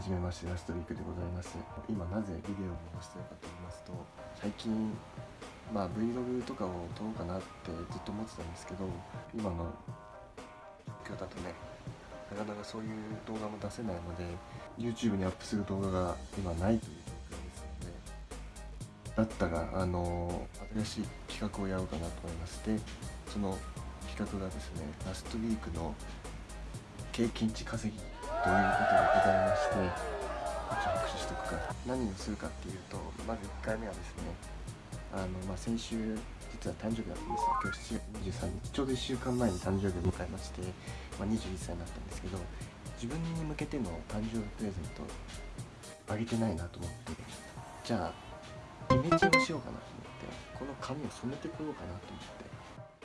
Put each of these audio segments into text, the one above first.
はじめましてラストウィークでございます。今なぜビデオを残してるかと言いますと最近まあ Vlog とかを撮ろうかなってずっと思ってたんですけど今の状況だとねなかなかそういう動画も出せないので YouTube にアップする動画が今ないという状況ですのでだったらあの新しい企画をやろうかなと思いましてその企画がですねラストウィークの経験値稼ぎということでございましてこっち拍手しとくか何をするかっていうとまず1回目はですねあの、まあ、先週実は誕生日だったんですよ。今日7月23日。ちょうど1週間前に誕生日を迎えまして、まあ、21歳になったんですけど自分に向けての誕生日プレゼントあげてないなと思ってじゃあイメチェンをしようかなと思ってこの髪を染めてこようかなと思って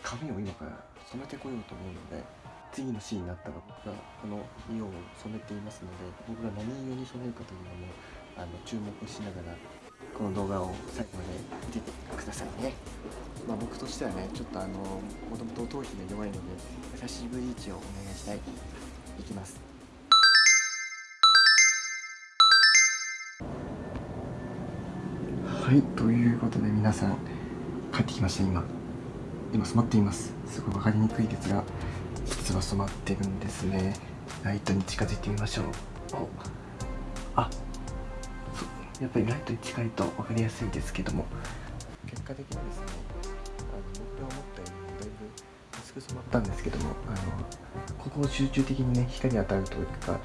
髪を今から染めてこようと思うので次のシーンになったら僕がこの色を染めていますので僕が何色に染めるかというのもあの注目しながらこの動画を最後まで見ててくださいね、まあ、僕としてはねちょっとあのもともと頭皮が弱いので優しいブリーチをお願いしたい。いきます。はいということで皆さん帰ってきました今今染まっています。すごい分かりにくいですが実は染まってるんですね。ライトに近づいてみましょう。あやっぱりライトに近いと分かりやすいですけども。結果的にですねあの僕が思ったよりもだいぶ薄く染まったんですけどもあのここを集中的にね光に当たるというか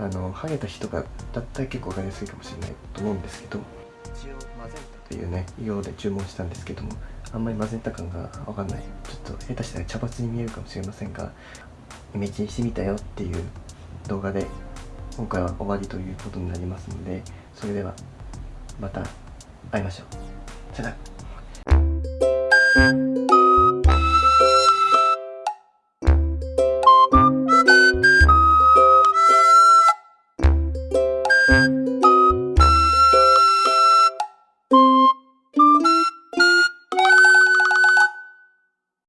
あのハゲた人がだったら結構分かりやすいかもしれないと思うんですけど一応マゼンタというね色で注文したんですけどもあんまり混ぜた感がわかんないちょっと下手したら茶髪に見えるかもしれませんがイメチジンしてみたよっていう動画で今回は終わりということになりますのでそれではまた会いましょうさよなら。